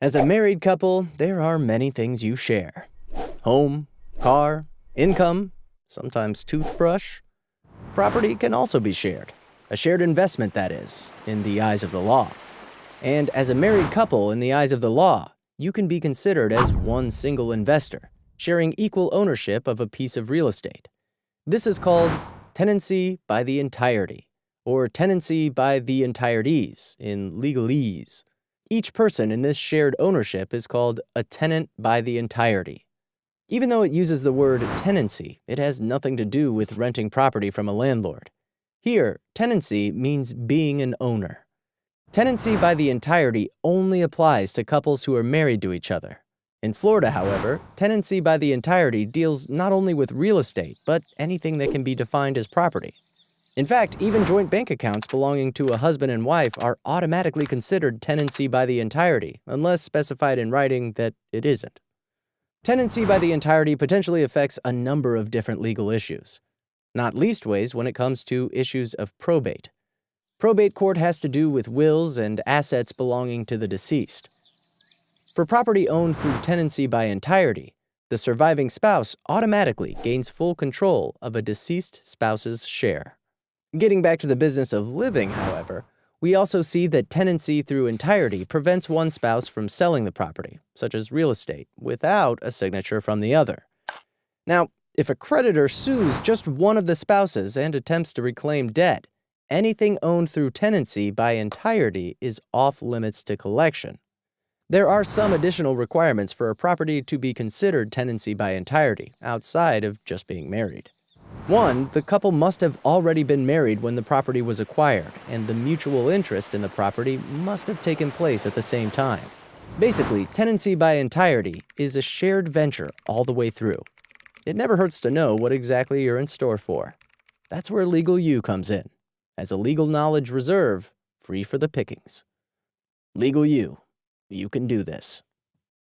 As a married couple, there are many things you share home, car, income, sometimes toothbrush. Property can also be shared, a shared investment, that is, in the eyes of the law. And as a married couple, in the eyes of the law, you can be considered as one single investor, sharing equal ownership of a piece of real estate. This is called tenancy by the entirety, or tenancy by the entireties in legalese. Each person in this shared ownership is called a tenant by the entirety. Even though it uses the word tenancy, it has nothing to do with renting property from a landlord. Here, tenancy means being an owner. Tenancy by the entirety only applies to couples who are married to each other. In Florida, however, tenancy by the entirety deals not only with real estate, but anything that can be defined as property. In fact, even joint bank accounts belonging to a husband and wife are automatically considered tenancy by the entirety, unless specified in writing that it isn't. Tenancy by the entirety potentially affects a number of different legal issues, not least ways when it comes to issues of probate. Probate court has to do with wills and assets belonging to the deceased. For property owned through tenancy by entirety, the surviving spouse automatically gains full control of a deceased spouse's share. Getting back to the business of living, however, we also see that tenancy through entirety prevents one spouse from selling the property, such as real estate, without a signature from the other. Now, if a creditor sues just one of the spouses and attempts to reclaim debt, anything owned through tenancy by entirety is off limits to collection. There are some additional requirements for a property to be considered tenancy by entirety, outside of just being married. One, the couple must have already been married when the property was acquired, and the mutual interest in the property must have taken place at the same time. Basically, tenancy by entirety is a shared venture all the way through. It never hurts to know what exactly you're in store for. That's where Legal U comes in, as a legal knowledge reserve free for the pickings. Legal U, you can do this.